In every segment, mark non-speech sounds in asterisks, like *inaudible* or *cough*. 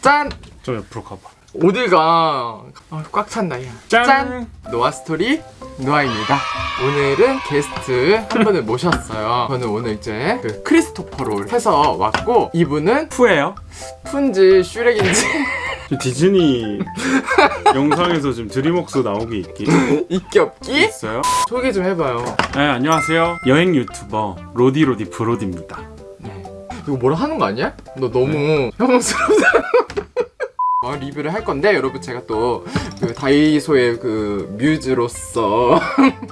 짠! 좀 옆으로 가봐. 어딜 가? 아, 꽉 찼나, 야. 짠! 노아 스토리 노아입니다. 오늘은 게스트 한 분을 모셨어요. 저는 오늘 이제 그 크리스토퍼로 해서 왔고 이분은 푸예요? 푼지 슈렉인지 디즈니 *laughs* 영상에서 지금 드림웍스 나오기 있기 *laughs* 있기 없기 있어요? 소개 좀 해봐요. 네 안녕하세요 여행 유튜버 로디로디 브로디입니다 네. 이거 뭐라 하는 거 아니야? 너 너무 *laughs* 혐오스럽다. 어, 리뷰를 할 건데 여러분 제가 또 그 다이소의 그 뮤즈로서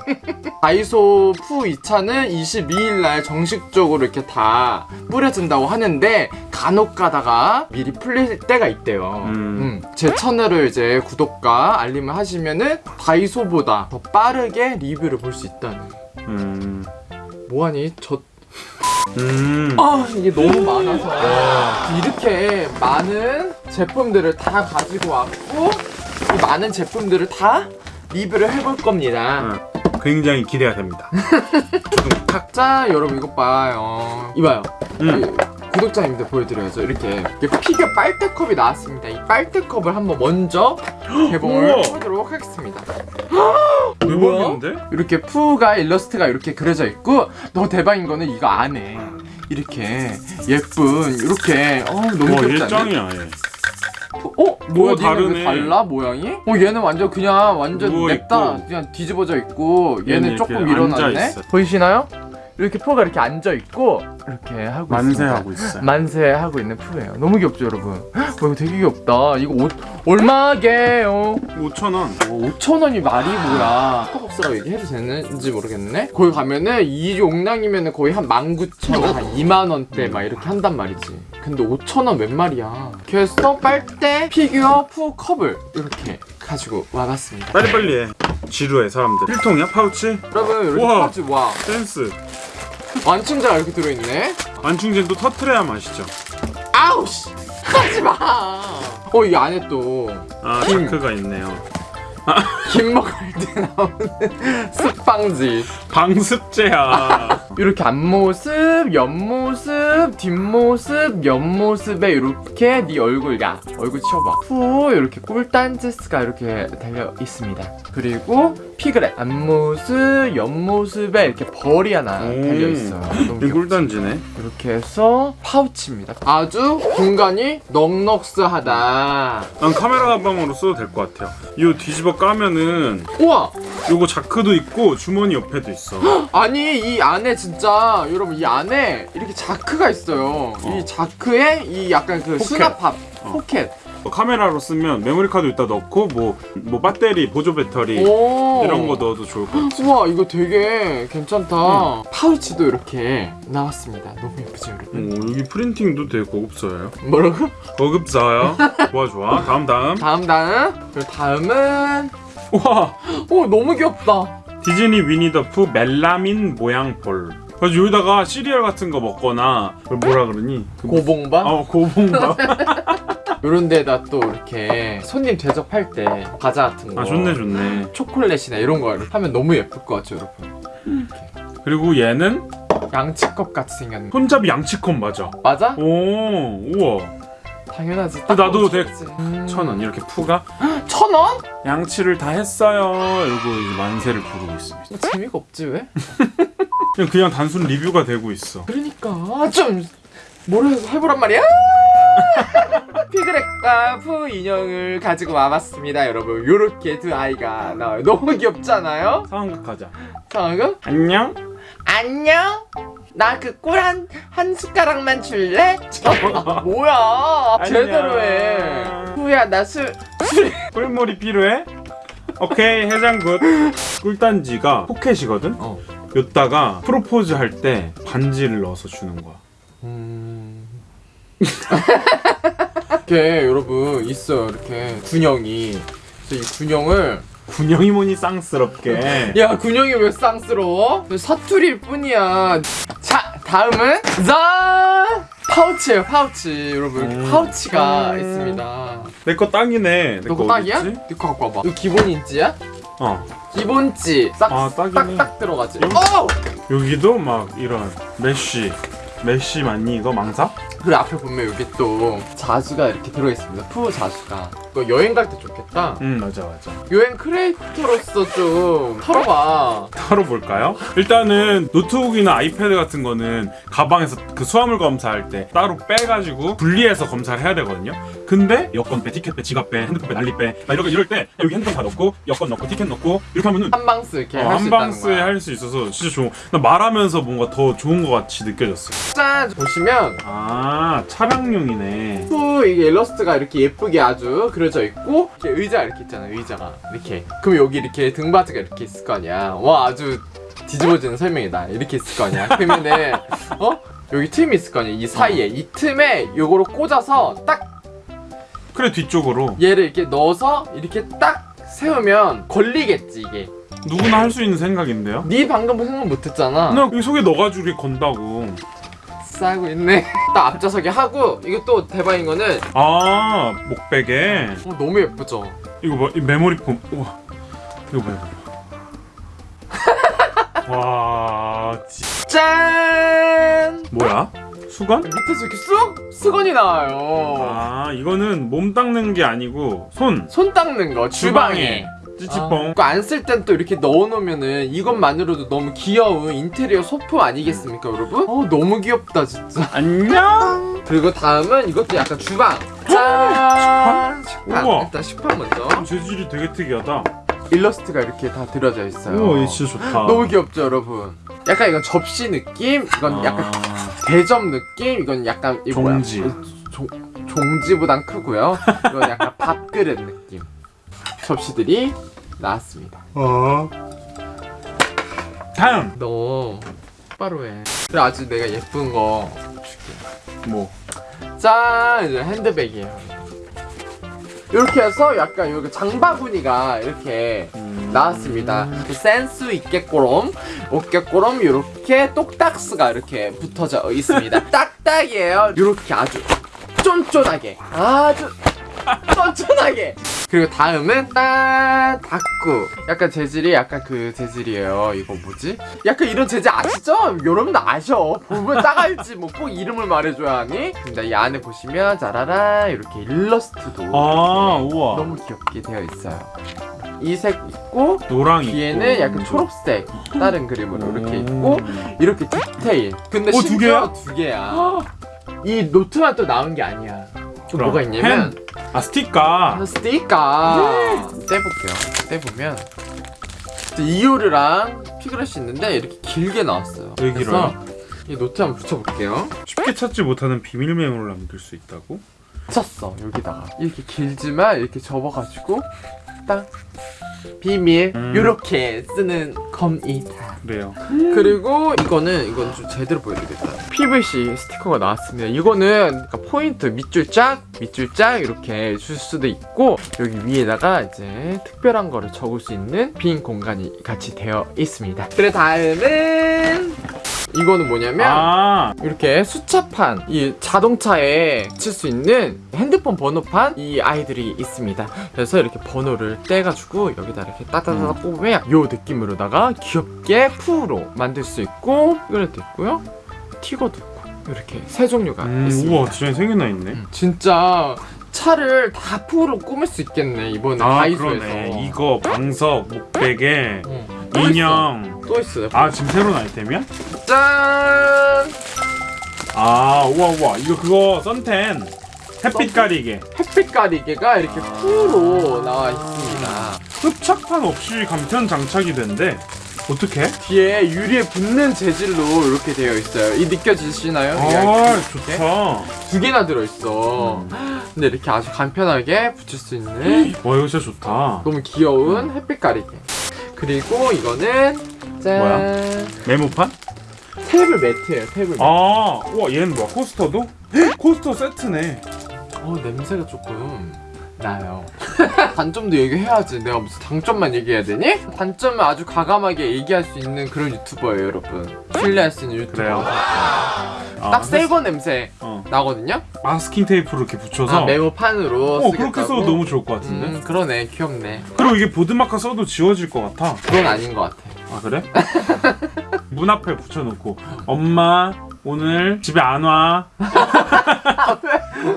*laughs* 다이소 푸 2차는 22일 날 정식적으로 이렇게 다 뿌려진다고 하는데 간혹 가다가 미리 풀릴 때가 있대요. 음. 음, 제 채널을 이제 구독과 알림을 하시면은 다이소보다 더 빠르게 리뷰를 볼 수 있다는. 음... 뭐하니? 저 음... 아 이게 너무 많아서. 이렇게 많은 제품들을 다 가지고 왔고 이 많은 제품들을 다 리뷰를 해볼 겁니다. 어, 굉장히 기대가 됩니다. *laughs* 각자 여러분 이것 봐요. 이봐요. 음. 이 구독자님들 보여드려야죠 이렇게, 이렇게 피규어 빨대컵이 나왔습니다 이 빨대컵을 한번 먼저 개봉을 우와. 하도록 하겠습니다 *gasps* 대박인데? 이렇게 푸가 일러스트가 이렇게 그려져 있고 더 대박인 거는 이거 안에 이렇게 예쁜 이렇게 어 너무 와 귀엽지 않냐? 어? 뭐야 오, 니는 다르네. 왜 달라 모양이? 어 얘는 완전 그냥 완전 냅다. 그냥 뒤집어져 있고 얘는 얘는 조금 일어났네. 보이시나요? 이렇게 푸가 이렇게 앉아 있고 이렇게 하고 만세하고. 있어요. 만세하고 있는 푸예요. 너무 귀엽죠 여러분? 헉, 이거 되게 귀엽다. 이거 옷 얼마게요? 5천 원. 5천 원이 말이 뭐야? 스타벅스라고 얘기해도 되는지 모르겠네. 거기 가면은 이 용량이면은 거의 한 19,000원 한 2만 원대 막 이렇게 한단 말이지. 근데 5천 원 웬 말이야? 그래서 빨대 피규어 푸 컵을 이렇게 가지고 와봤습니다. 빨리빨리 해. 지루해 사람들. 필통이야 파우치? 여러분 이렇게 우와. 하지 와. 댄스 완충제가 이렇게 들어있네. 완충제도 터트려야 맛있죠. 아우 씨. 하지마. 어 이 안에 또아 김. 자크가 있네요. 김 먹을 때 나오는 *laughs* 습방지. 방습제야 이렇게 앞모습, 옆모습, 뒷모습, 옆모습에 이렇게 네 얼굴 야 얼굴 치워봐. 후 이렇게 꿀단지스가 이렇게 달려 있습니다. 그리고 피그렛 앞모습, 옆모습에 이렇게 벌이 하나 오. 달려 있어요. 너무 이? 꿀단지네. 이렇게 해서 파우치입니다. 아주 공간이 넉넉스하다. 난 카메라 가방으로 써도 될 것 같아요. 이거 뒤집어 까면은 우와! 요거 자크도 있고 주머니 옆에도 있어. *gasps* 아니 이 안에 진짜 여러분 이 안에 이렇게 자크가 있어요. 어. 이 자크에 이 약간 그 포켓. 수납함 어. 포켓. 뭐 카메라로 쓰면 메모리 카드 여기다 넣고 뭐, 뭐 배터리 보조 배터리 오. 이런 거 넣어도 좋을 것 같아 우와 이거 되게 괜찮다. 파우치도 이렇게 나왔습니다. 너무 예쁘죠 여러분? 오, 여기 프린팅도 되게 고급져요. 뭐라고? 고급져요? *laughs* 좋아 좋아. 다음 다음. 다음 다음. 그리고 다음은 와! 오 너무 귀엽다 디즈니 위니더푸 멜라민 모양 볼. 그래서 여기다가 시리얼 같은 거 먹거나 그걸 뭐라 그러니? 그 뭐- 고봉밥? 어 고봉밥. *laughs* 이런 데다 또 이렇게 손님 대접할 때 과자 같은 거. 아 좋네 좋네. 초콜릿이나 이런 거 하면 너무 예쁠 것 같죠 여러분? 그리고 얘는? 양치컵 같이 생겼는 거 손잡이 양치컵 맞아. 맞아? 오 우와 당연하지 나도 되게 되게 천원 이렇게 푸가 *gasps* 천 원? 양치를 다 했어요 이러고 이제 만세를 부르고 있습니다 재미가 없지 왜? *laughs* 그냥, 그냥 단순 리뷰가 되고 있어 그러니까 좀 뭐라 해보란 말이야? *laughs* 피그렛과 푸 인형을 가지고 와봤습니다 여러분 요렇게 두 아이가 나와요 너무 귀엽잖아요? 상황극 하자 상황은? 안녕 안녕? 나 그 꿀 한 한 숟가락만 줄래? 어, *laughs* 뭐야. 제대로 해 푸야 나술 술 *laughs* 꿀물이 필요해? 오케이 해장국 꿀단지가 포켓이거든? 어. 요따가 프로포즈 할 때 반지를 넣어서 주는 거야 음... *laughs* 이렇게 여러분 있어요 이렇게 군형이 그래서 이 군형을 군형이 뭐니 쌍스럽게 야 군형이 왜 쌍스러워? 사투리일 뿐이야 자 다음은 짠 파우치예요 파우치 여러분 음. 파우치가 음. 있습니다 내 거 땅이네 너거 딱이야? 이거 갖고 와봐 이거 기본 인지야? 어. 기본지 싹 아, 딱이네. 딱딱 들어가지. 여기- 어! 여기도 막 이런 메쉬. 메쉬 맞니 이거 망사? 그리고 앞에 보면 여기 또 자수가 이렇게 들어있습니다. 푸 자수가. 이거 여행 갈 때 좋겠다. 응 맞아 맞아. 여행 크리에이터로서 좀 털어봐. 털어볼까요? 일단은 노트북이나 아이패드 같은 거는 가방에서 그 수화물 검사할 때 따로 빼가지고 분리해서 검사를 해야 되거든요. 근데 여권 빼, 티켓 빼, 지갑 빼, 핸드폰 빼, 난리 빼. 막 이렇게 이럴 때 여기 핸드폰 다 넣고 여권 넣고 티켓 넣고 이렇게 하면은 한 방스 이렇게 어, 할수 있다는 한방스에 거야. 할수 있어서 진짜 좋은. 나 말하면서 뭔가 더 좋은 것 같이 느껴졌어. 짠! 보시면 아 차량용이네. 푸 이게 일러스트가 이렇게 예쁘게 아주 그 려져 있고 이렇게 의자 이렇게 있잖아 의자가. 이렇게. 그럼 여기 이렇게 등받이가 이렇게 있을 거 아니야. 와 아주 뒤집어지는 설명이다. 이렇게 있을 거 아니야. 그러면은 *laughs* 어? 여기 틈이 있을 거 아니야 이 사이에. 이 틈에 요거를 꽂아서 딱 그래 뒤쪽으로. 얘를 이렇게 넣어서 이렇게 딱 세우면 걸리겠지 이게. 누구나 할 수 있는 생각인데요. 네 방금 생각 못했잖아. 나 여기 속에 넣어가지고 이렇게 건다고. 싸고 있네 *laughs* 딱 앞좌석에 하고 이거 또 대박인 거는 아 목베개. 어, 너무 예쁘죠 이거 봐, 이 메모리 폼. 우와, 이거 봐, 이거 봐. *laughs* 와, 지... 짠 뭐야? 수건? 밑에서 이렇게 쑥 수건이 나와요 아, 이거는 몸 닦는 게 아니고 손. 손 닦는 거 주방에 찌찌뽕. 그거 안쓸 땐 또 이렇게 넣어놓으면은 이것만으로도 너무 귀여운 인테리어 소품 아니겠습니까 여러분? 어 너무 귀엽다 진짜 안녕. 그리고 다음은 이것도 약간 주방 짠 식판 우와. 일단 식판 먼저 재질이 되게 특이하다. 일러스트가 이렇게 다 들어져 있어요 우와, 얘 진짜 좋다. 너무 귀엽죠 여러분 약간 이건 접시 느낌 이건 아, 약간 대접 느낌 이건 약간? 종지. 종, 종지보단 크고요 이건 약간 *laughs* 밥그릇 느낌 접시들이 나왔습니다. 어. 다음. 너 똑바로 해. 그래 아주 내가 예쁜 거 줄게. 뭐? 짠! 이제 핸드백이에요. 이렇게 해서 약간 여기 장바구니가 이렇게 음. 나왔습니다. 그 센스 있게꼬롬 어깨꼬롬 이렇게 똑딱스가 이렇게 붙어져 있습니다. *laughs* 딱딱이에요. 이렇게 아주 쫀쫀하게. 아주 쫀쫀하게 그리고 다음은 딱 닦고 약간 재질이 약간 그 재질이에요 이거 뭐지? 약간 이런 재질 아시죠? 여러분 아셔 보면 딱 알지 뭐 꼭 이름을 말해줘야 하니? 근데 이 안에 보시면 짜라라 이렇게 일러스트도 아, 이렇게 우와. 너무 귀엽게 되어 있어요 이 색 있고 노랑 있고. 뒤에는 약간 초록색 다른 그림으로 이렇게 음. 있고 이렇게 디테일 근데 어, 두 심지어 두 개야 이 노트만 또 나온 게 아니야 또 그럼, 뭐가 있냐면 펜. 아 스티커. 스티커 떼볼게요 떼보면 이오르랑 피그렛이 있는데 이렇게 길게 나왔어요 길어요? 이 노트 한번 붙여볼게요 쉽게 찾지 못하는 비밀 메모를 남길 수 있다고? 붙였어 여기다가 이렇게 길지만 이렇게 접어가지고 딱 비밀 음. 요렇게 쓰는 겁니다 그래요. 그리고 이거는 이건 좀 제대로 보여드리겠다. PVC 스티커가 나왔습니다. 이거는 그러니까 포인트 밑줄 짝 밑줄 짝 이렇게 줄 수도 있고 여기 위에다가 이제 특별한 거를 적을 수 있는 빈 공간이 같이 되어 있습니다. 그래 다음은 이거는 뭐냐면 아, 이렇게 수차판 이 자동차에 칠 수 있는 핸드폰 번호판 이 아이들이 있습니다 그래서 이렇게 번호를 떼가지고 여기다 이렇게 따다다다 뽑으면 요 느낌으로다가 귀엽게 푸로 만들 수 있고 이거도 있고요 티거도 있고 이렇게 세 종류가 음, 있습니다 우와, 디자인 생겨나 있네. 음, 진짜 차를 다 푸로 꾸밀 수 있겠네 이번에 아, 다이소에서 그러네. 이거 방석, 목베개, 있어. 인형. 또 있어요 아, 지금 새로운 아이템이야? 짠 아, 우와, 우와. 이거 그거 썬텐. 햇빛 가리개. 햇빛 가리개가 이렇게 아. 푸로 나와 있습니다 흡착판 없이 간편 장착이 된대. 어떻게? 뒤에 유리에 붙는 재질로 이렇게 되어 있어요. 이 느껴지시나요? 아, 이렇게 좋다. 두 개나 들어있어. 근데 이렇게 아주 간편하게 붙일 수 있는 와, 이거 진짜 좋다. 너무 귀여운 햇빛 가리개. 그리고 이거는 짠 뭐야? 메모판? 테이블 매트예요. 테이블 매트. 아, 우와, 얘는 뭐야? 코스터도? 헉, 코스터 세트네. 어 냄새가 조금 나요. *laughs* 단점도 얘기해야지. 내가 무슨 장점만 얘기해야 되니? 단점은 아주 과감하게 얘기할 수 있는 그런 유튜버예요, 여러분. 신뢰할 수 있는 유튜버. 그래요? 아, 딱 새거 냄새 어. 나거든요. 마스킹 테이프로 이렇게 붙여서 아, 메모판으로 어 쓰겠다고. 그렇게 써도 너무 좋을 것 같은데 음, 그러네. 귀엽네. 그리고 이게 보드마커 써도 지워질 것 같아 그건 아닌 것 같아. 아 그래? *laughs* 문 앞에 붙여놓고 엄마 오늘 집에 안 와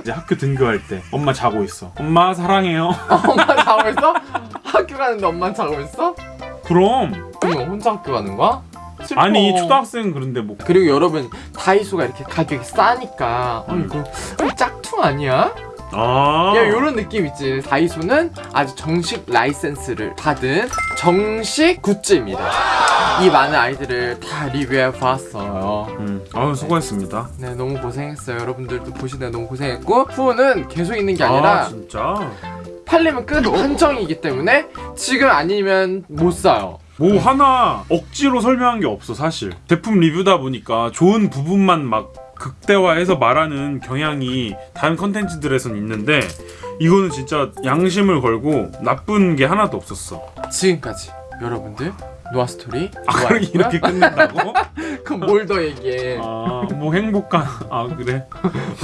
이제 학교 등교할 때 엄마 자고 있어 엄마 사랑해요 엄마 자고 있어? 학교 가는데 엄마 자고 있어? 그럼 그럼 혼자 학교 가는 거야? 슬퍼. 아니 초등학생 그런데 뭐 그리고 여러분 다이소가 이렇게 가격이 싸니까 어 음. 이거 어, 짝퉁 아니야? 아. 야 이런 느낌 있지 다이소는 아주 정식 라이센스를 받은 정식 굿즈입니다 이 많은 아이들을 다 리뷰해 보았어요 음. 아유 수고했습니다. 네 너무 고생했어요 여러분들도 보시느라 너무 고생했고 후원은 계속 있는 게 아니라 아 진짜. 팔리면 끝 한정이기 때문에 지금 아니면 못 사요 뭐 하나 억지로 설명한 게 없어 사실. 제품 리뷰다 보니까 좋은 부분만 막 극대화해서 말하는 경향이 다른 컨텐츠들에선 있는데 이거는 진짜 양심을 걸고 나쁜 게 하나도 없었어. 지금까지 여러분들 노아스토리 아 그렇게 이렇게 끝낸다고? *laughs* 그럼 뭘 더 얘기해 아뭐 행복한 아 그래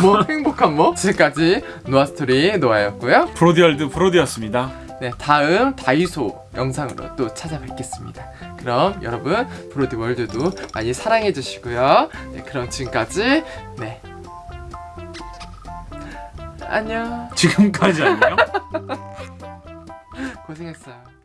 뭐 행복한 뭐? 지금까지 노아스토리 노아였고요 브로디 월드 브로디였습니다. 네 다음 다이소 영상으로 또 찾아뵙겠습니다. 그럼 여러분 브로디 월드도 많이 사랑해 주시고요. 네 그럼 지금까지 네. 안녕. 지금까지 안녕. *laughs* 고생했어요